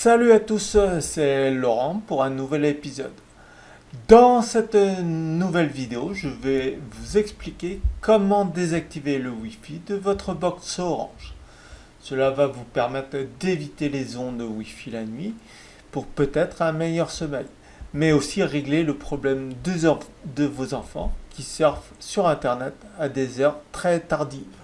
Salut à tous, c'est Laurent pour un nouvel épisode. Dans cette nouvelle vidéo, je vais vous expliquer comment désactiver le Wi-Fi de votre box Orange. Cela va vous permettre d'éviter les ondes Wi-Fi la nuit pour peut-être un meilleur sommeil, mais aussi régler le problème de vos enfants qui surfent sur Internet à des heures très tardives.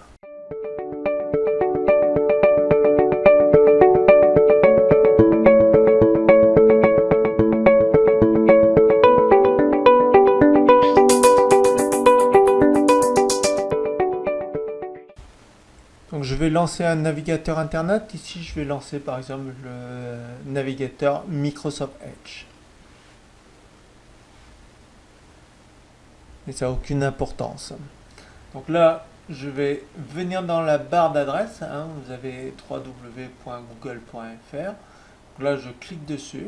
Je vais lancer un navigateur internet. Ici, je vais lancer par exemple le navigateur Microsoft Edge. Et ça n'a aucune importance. Donc là, je vais venir dans la barre d'adresse. Hein. vous avez www.google.fr. Là, je clique dessus.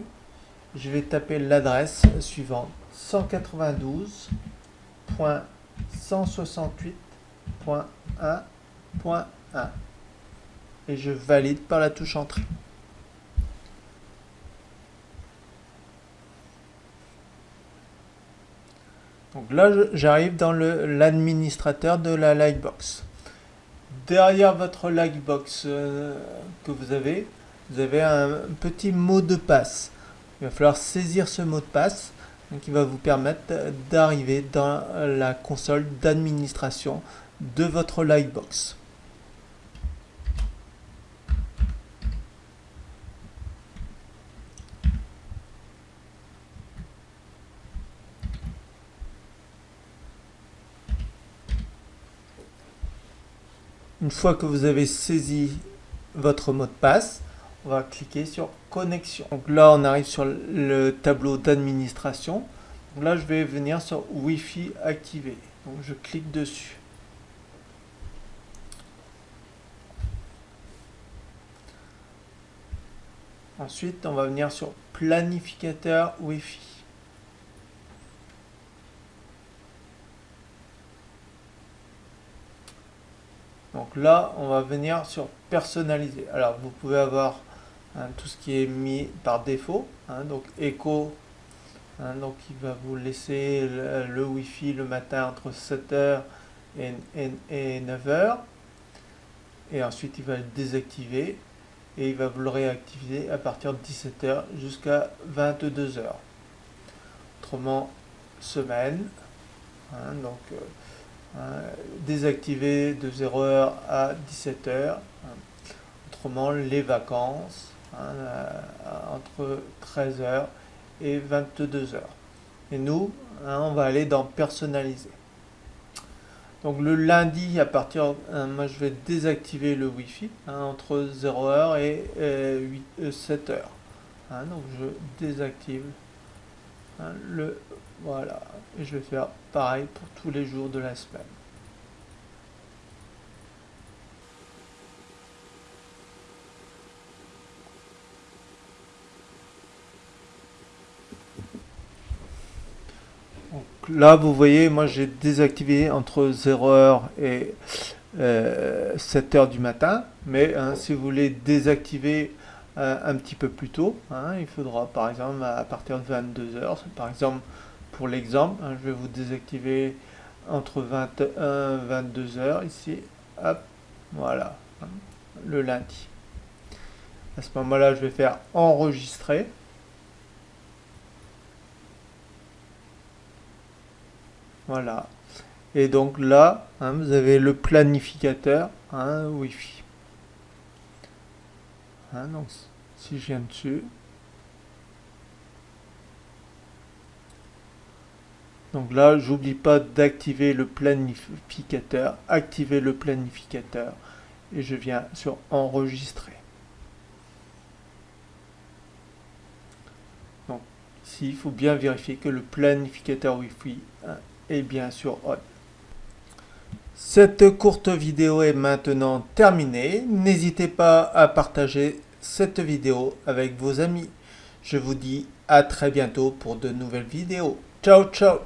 Je vais taper l'adresse suivante 192.168.1 et je valide par la touche entrée. Donc là, j'arrive dans l'administrateur de la Lightbox. Derrière votre Lightbox euh, que vous avez, vous avez un petit mot de passe. Il va falloir saisir ce mot de passe qui va vous permettre d'arriver dans la console d'administration de votre Lightbox. Une fois que vous avez saisi votre mot de passe, on va cliquer sur connexion. Donc là, on arrive sur le tableau d'administration. Là, je vais venir sur Wi-Fi activé. Donc je clique dessus. Ensuite, on va venir sur planificateur Wi-Fi. Donc là, on va venir sur personnaliser. Alors, vous pouvez avoir hein, tout ce qui est mis par défaut. Hein, donc, Echo, hein, donc il va vous laisser le, Wi-Fi le matin entre 7h et, et 9h. Et ensuite, il va le désactiver et il va vous le réactiver à partir de 17h jusqu'à 22h. Autrement, semaine. donc, euh, Hein, désactiver de 0h à 17h. Autrement, les vacances hein, entre 13h et 22h. Et nous, hein, on va aller dans personnaliser. Donc le lundi, à partir, moi je vais désactiver le Wi-Fi entre 0h et 7h. donc je désactive le voilà. Et je vais faire pareil pour tous les jours de la semaine. Donc là, vous voyez, moi j'ai désactivé entre 0h et 7h euh, du matin. Mais hein, si vous voulez désactiver euh, un petit peu plus tôt, hein, il faudra par exemple à partir de 22h, par exemple pour l'exemple, hein, je vais vous désactiver entre 21 et 22 heures ici. Hop, voilà, hein, le lundi. À ce moment-là, je vais faire enregistrer. Voilà. Et donc là, hein, vous avez le planificateur Wi-Fi. donc, si je viens dessus, Donc là, j'oublie pas d'activer le planificateur, activer le planificateur et je viens sur enregistrer. Donc ici, il faut bien vérifier que le planificateur Wi-Fi hein, est bien sur on. Cette courte vidéo est maintenant terminée. N'hésitez pas à partager cette vidéo avec vos amis. Je vous dis à très bientôt pour de nouvelles vidéos. Ciao, ciao